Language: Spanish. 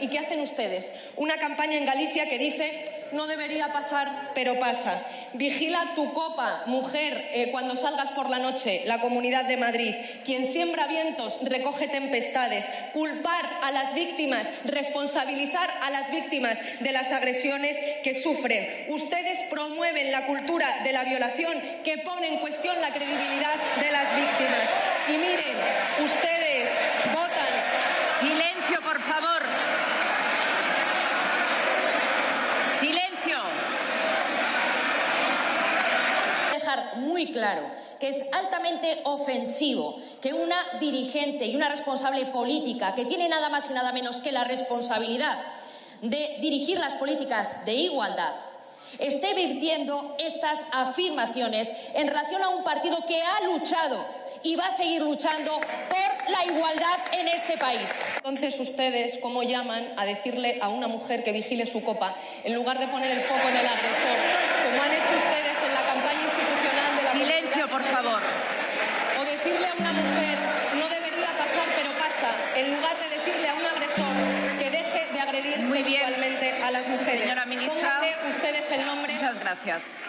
¿Y qué hacen ustedes? Una campaña en Galicia que dice no debería pasar, pero pasa. Vigila tu copa, mujer, eh, cuando salgas por la noche, la Comunidad de Madrid. Quien siembra vientos recoge tempestades. Culpar a las víctimas, responsabilizar a las víctimas de las agresiones que sufren. Ustedes promueven la cultura de la violación que pone en cuestión la credibilidad de las víctimas. Muy claro que es altamente ofensivo que una dirigente y una responsable política que tiene nada más y nada menos que la responsabilidad de dirigir las políticas de igualdad esté virtiendo estas afirmaciones en relación a un partido que ha luchado y va a seguir luchando por la igualdad en este país. Entonces ustedes, ¿cómo llaman a decirle a una mujer que vigile su copa en lugar de poner el foco en el agresor, como han hecho ustedes en la campaña institucional de la Silencio, por favor. O decirle a una mujer no debería pasar, pero pasa, en lugar de decirle a un agresor que deje de agredir Muy bien. sexualmente a las mujeres. Señora ministra. Ustedes el nombre Muchas gracias.